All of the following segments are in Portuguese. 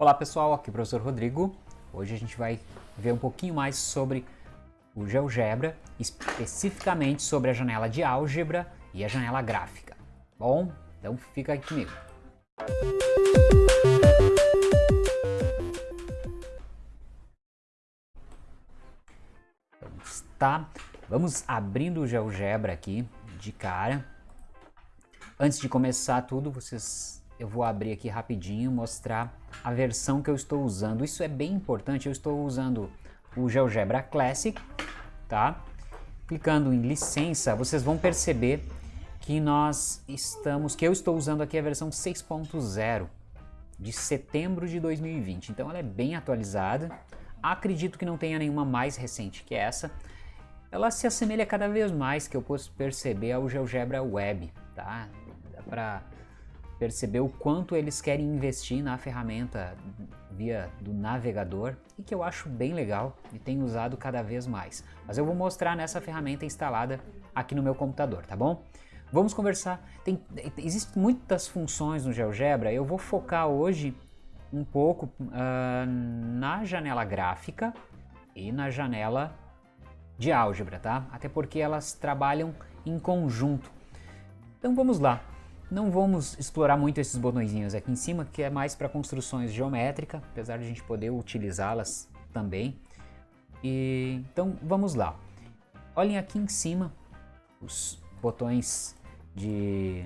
Olá pessoal, aqui é o professor Rodrigo. Hoje a gente vai ver um pouquinho mais sobre o GeoGebra, especificamente sobre a janela de álgebra e a janela gráfica. Bom, então fica aqui comigo. Tá? Vamos abrindo o GeoGebra aqui de cara. Antes de começar tudo, vocês eu vou abrir aqui rapidinho mostrar a versão que eu estou usando. Isso é bem importante, eu estou usando o GeoGebra Classic, tá? Clicando em licença, vocês vão perceber que nós estamos, que eu estou usando aqui a versão 6.0 de setembro de 2020. Então ela é bem atualizada. Acredito que não tenha nenhuma mais recente que essa. Ela se assemelha cada vez mais, que eu posso perceber, ao GeoGebra Web, tá? Dá para perceber o quanto eles querem investir na ferramenta via do navegador e que eu acho bem legal e tenho usado cada vez mais. Mas eu vou mostrar nessa ferramenta instalada aqui no meu computador, tá bom? Vamos conversar. Tem, existem muitas funções no GeoGebra, eu vou focar hoje um pouco uh, na janela gráfica e na janela de álgebra, tá? Até porque elas trabalham em conjunto. Então vamos lá. Não vamos explorar muito esses botõezinhos aqui em cima, que é mais para construções geométricas, apesar de a gente poder utilizá-las também. E, então vamos lá. Olhem aqui em cima os botões de...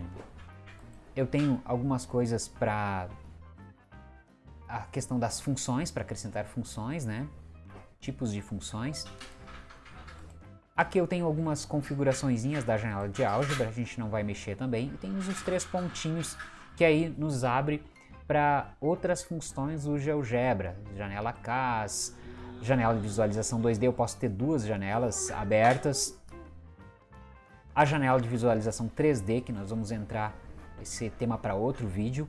Eu tenho algumas coisas para a questão das funções, para acrescentar funções, né? Tipos de funções. Aqui eu tenho algumas configurações da janela de álgebra, a gente não vai mexer também. E tem os três pontinhos que aí nos abre para outras funções do GeoGebra. Janela CAS, janela de visualização 2D, eu posso ter duas janelas abertas. A janela de visualização 3D, que nós vamos entrar esse tema para outro vídeo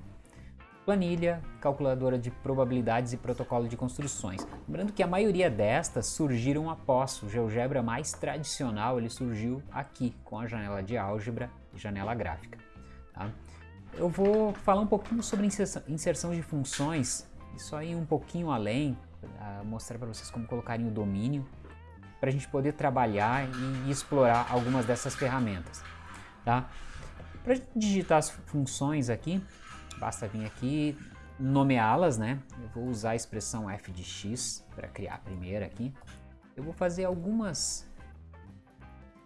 planilha, calculadora de probabilidades e protocolo de construções. Lembrando que a maioria destas surgiram após o GeoGebra mais tradicional, ele surgiu aqui com a janela de álgebra e janela gráfica. Tá? Eu vou falar um pouquinho sobre inserção de funções, isso aí um pouquinho além, mostrar para vocês como colocarem o domínio, para a gente poder trabalhar e explorar algumas dessas ferramentas. Tá? Para digitar as funções aqui, Basta vir aqui nomeá-las, né? Eu vou usar a expressão f de x para criar a primeira aqui. Eu vou fazer algumas...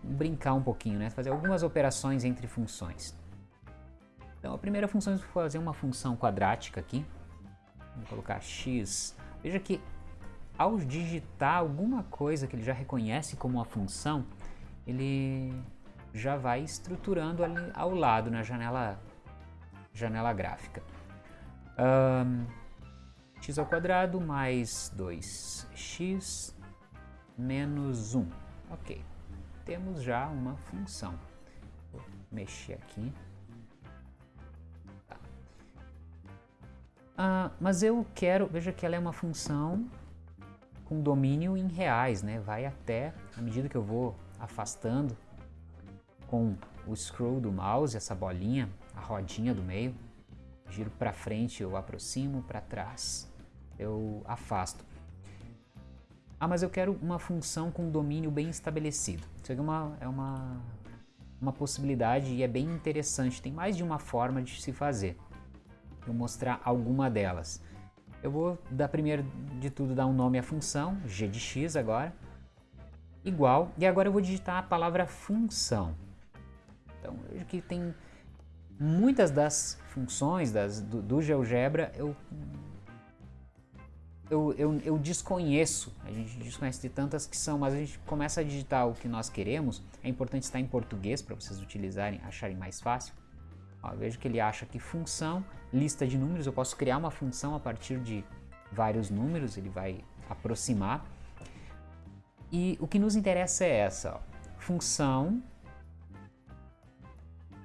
brincar um pouquinho, né? Fazer algumas operações entre funções. Então a primeira função, eu vou fazer uma função quadrática aqui. Vou colocar x. Veja que ao digitar alguma coisa que ele já reconhece como uma função, ele já vai estruturando ali ao lado na janela janela gráfica. Um, x ao quadrado mais 2x menos 1. Ok, temos já uma função. Vou mexer aqui. Tá. Mas eu quero, veja que ela é uma função com domínio em reais, né? Vai até, à medida que eu vou afastando com o scroll do mouse, essa bolinha, a rodinha do meio, giro para frente, eu aproximo, para trás, eu afasto. Ah, mas eu quero uma função com domínio bem estabelecido. Isso aqui é uma, é uma, uma possibilidade e é bem interessante. Tem mais de uma forma de se fazer. Vou mostrar alguma delas. Eu vou, dar primeiro de tudo, dar um nome à função, g de x agora, igual, e agora eu vou digitar a palavra função. Então, que tem muitas das funções das, do, do GeoGebra eu, eu, eu, eu, desconheço, a gente desconhece de tantas que são, mas a gente começa a digitar o que nós queremos, é importante estar em português para vocês utilizarem, acharem mais fácil. Ó, vejo que ele acha que função, lista de números, eu posso criar uma função a partir de vários números, ele vai aproximar. E o que nos interessa é essa, ó, função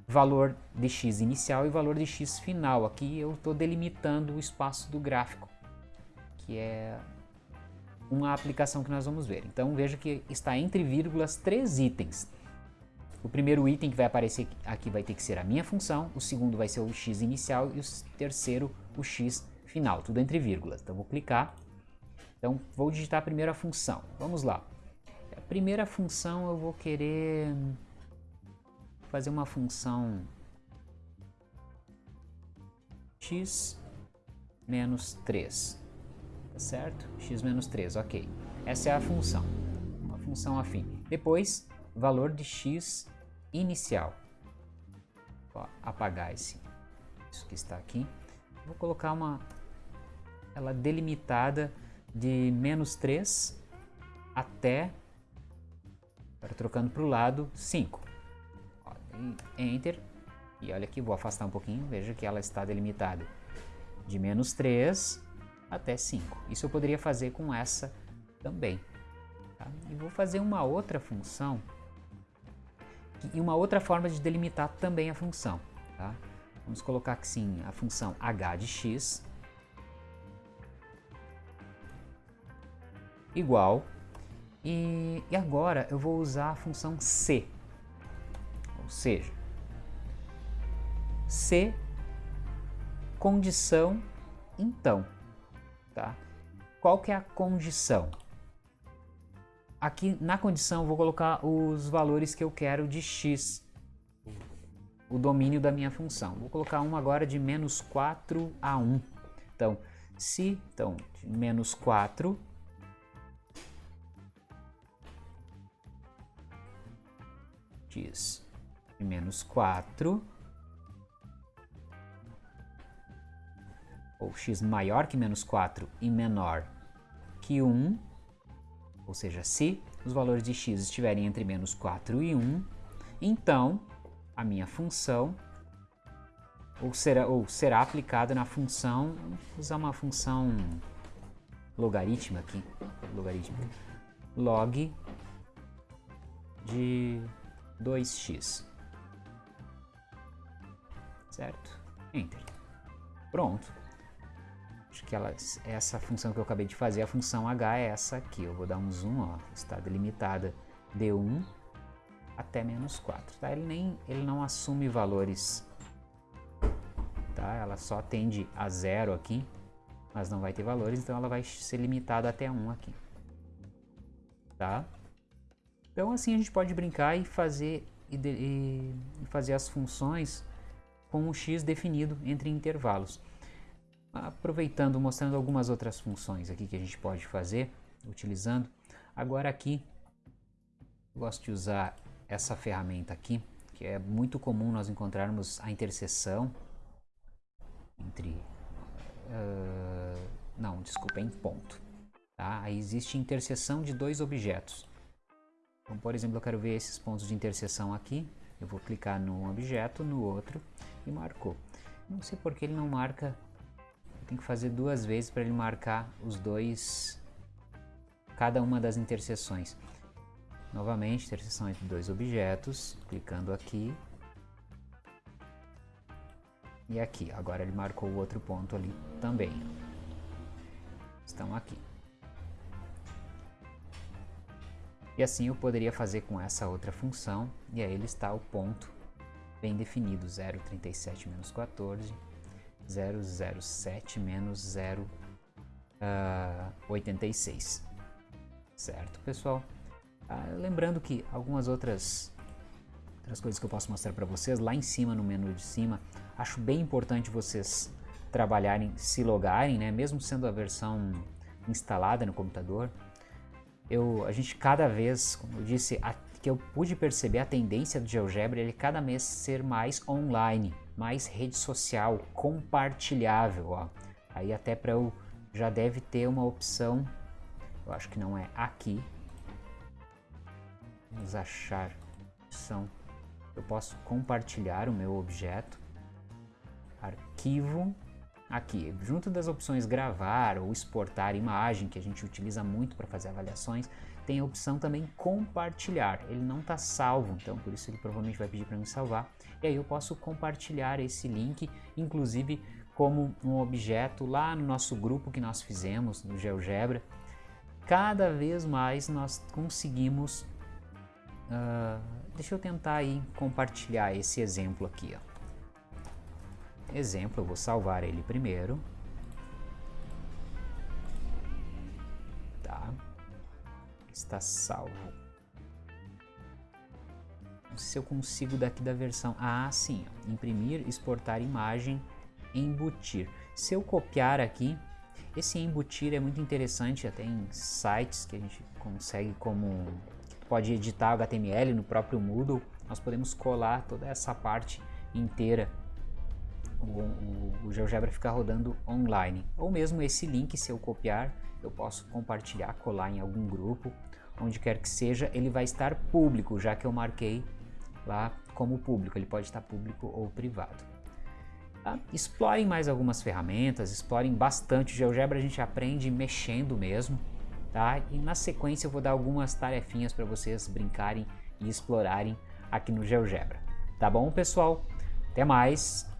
valor de x inicial e valor de x final. Aqui eu estou delimitando o espaço do gráfico, que é uma aplicação que nós vamos ver. Então veja que está entre vírgulas três itens. O primeiro item que vai aparecer aqui vai ter que ser a minha função, o segundo vai ser o x inicial e o terceiro o x final, tudo entre vírgulas. Então vou clicar. Então vou digitar a primeira função. Vamos lá. A primeira função eu vou querer fazer uma função x menos 3, tá certo? x menos 3, ok. Essa é a função, uma função afim. Depois, valor de x inicial. Vou apagar esse, isso que está aqui. Vou colocar uma, ela delimitada de menos 3 até, agora trocando para o lado, 5. Enter, e olha aqui, vou afastar um pouquinho, veja que ela está delimitada de menos 3 até 5. Isso eu poderia fazer com essa também. Tá? E vou fazer uma outra função e uma outra forma de delimitar também a função. Tá? Vamos colocar aqui sim a função h de x igual e, e agora eu vou usar a função c, ou seja, c condição então, tá? Qual que é a condição? Aqui na condição vou colocar os valores que eu quero de x, o domínio da minha função. Vou colocar um agora de menos 4 a 1. Então, se, então, menos 4 diz de menos 4 ou x maior que menos 4 e menor que 1, ou seja, se os valores de x estiverem entre menos 4 e 1, então a minha função ou será, ou será aplicada na função, vou usar uma função logarítmica aqui, logarítmica, log de 2x, certo? Enter. Pronto. Acho que ela, essa função que eu acabei de fazer, a função h é essa aqui. Eu vou dar um zoom, ó, está delimitada de 1 até menos 4. Tá? Ele, nem, ele não assume valores, tá? ela só tende a zero aqui, mas não vai ter valores, então ela vai ser limitada até 1 aqui. Tá? Então assim a gente pode brincar e fazer, e, e fazer as funções com o x definido entre intervalos aproveitando, mostrando algumas outras funções aqui que a gente pode fazer utilizando. Agora aqui, gosto de usar essa ferramenta aqui, que é muito comum nós encontrarmos a interseção entre... Uh, não, desculpa, em ponto. Tá? Aí existe interseção de dois objetos. Então, por exemplo, eu quero ver esses pontos de interseção aqui. Eu vou clicar num objeto, no outro e marcou. Não sei porque ele não marca tem que fazer duas vezes para ele marcar os dois, cada uma das interseções. Novamente, interseção entre dois objetos, clicando aqui. E aqui, agora ele marcou o outro ponto ali também. Estão aqui. E assim eu poderia fazer com essa outra função, e aí ele está o ponto bem definido, 0,37 menos 14, 007 menos 0,86. Uh, certo, pessoal? Uh, lembrando que algumas outras, outras coisas que eu posso mostrar para vocês, lá em cima, no menu de cima, acho bem importante vocês trabalharem, se logarem, né? mesmo sendo a versão instalada no computador. Eu, a gente cada vez, como eu disse, a, que eu pude perceber a tendência do GeoGebra, ele cada mês ser mais online mais rede social compartilhável, ó. Aí até para eu já deve ter uma opção, eu acho que não é aqui. Vamos achar opção. Eu posso compartilhar o meu objeto. Arquivo. Aqui, junto das opções gravar ou exportar imagem, que a gente utiliza muito para fazer avaliações, tem a opção também compartilhar. Ele não está salvo, então por isso ele provavelmente vai pedir para me salvar. E aí eu posso compartilhar esse link, inclusive como um objeto lá no nosso grupo que nós fizemos no GeoGebra. Cada vez mais nós conseguimos... Uh, deixa eu tentar aí compartilhar esse exemplo aqui. Ó. Exemplo, eu vou salvar ele primeiro. Tá. Está salvo. Se eu consigo daqui da versão... Ah, sim. Imprimir, exportar imagem, embutir. Se eu copiar aqui, esse embutir é muito interessante, até em sites que a gente consegue como... Pode editar HTML no próprio Moodle, nós podemos colar toda essa parte inteira o, o, o, GeoGebra ficar rodando online. Ou mesmo esse link, se eu copiar, eu posso compartilhar, colar em algum grupo, onde quer que seja, ele vai estar público, já que eu marquei lá como público, ele pode estar público ou privado. Tá? Explorem mais algumas ferramentas, explorem bastante o GeoGebra, a gente aprende mexendo mesmo, tá? E na sequência eu vou dar algumas tarefinhas para vocês brincarem e explorarem aqui no GeoGebra. Tá bom, pessoal? Até mais!